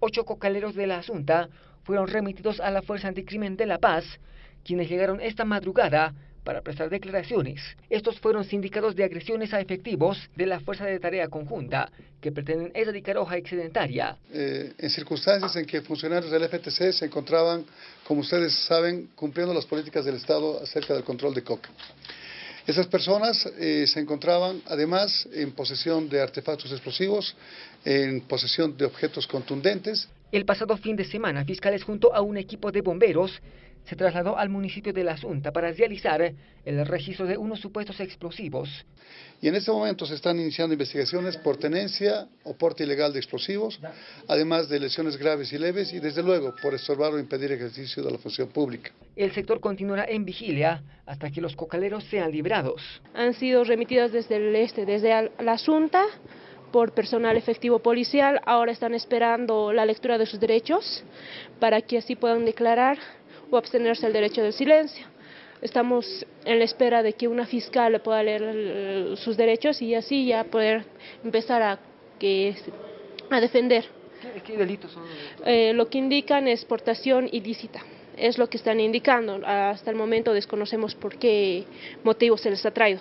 Ocho cocaleros de la Asunta fueron remitidos a la Fuerza Anticrimen de La Paz, quienes llegaron esta madrugada para prestar declaraciones. Estos fueron sindicados de agresiones a efectivos de la Fuerza de Tarea Conjunta, que pretenden erradicar hoja excedentaria. Eh, en circunstancias en que funcionarios del FTC se encontraban, como ustedes saben, cumpliendo las políticas del Estado acerca del control de coca. Esas personas eh, se encontraban además en posesión de artefactos explosivos, en posesión de objetos contundentes. El pasado fin de semana, fiscales junto a un equipo de bomberos se trasladó al municipio de La Asunta para realizar el registro de unos supuestos explosivos. Y en este momento se están iniciando investigaciones por tenencia o porte ilegal de explosivos, además de lesiones graves y leves y desde luego por estorbar o impedir ejercicio de la función pública. El sector continuará en vigilia hasta que los cocaleros sean librados. Han sido remitidos desde el este, desde La Asunta, por personal efectivo policial, ahora están esperando la lectura de sus derechos para que así puedan declarar o abstenerse del derecho del silencio. Estamos en la espera de que una fiscal pueda leer sus derechos y así ya poder empezar a, que, a defender. ¿Qué, delitos son? Eh, lo que indican es portación ilícita. Es lo que están indicando. Hasta el momento desconocemos por qué motivo se les ha traído.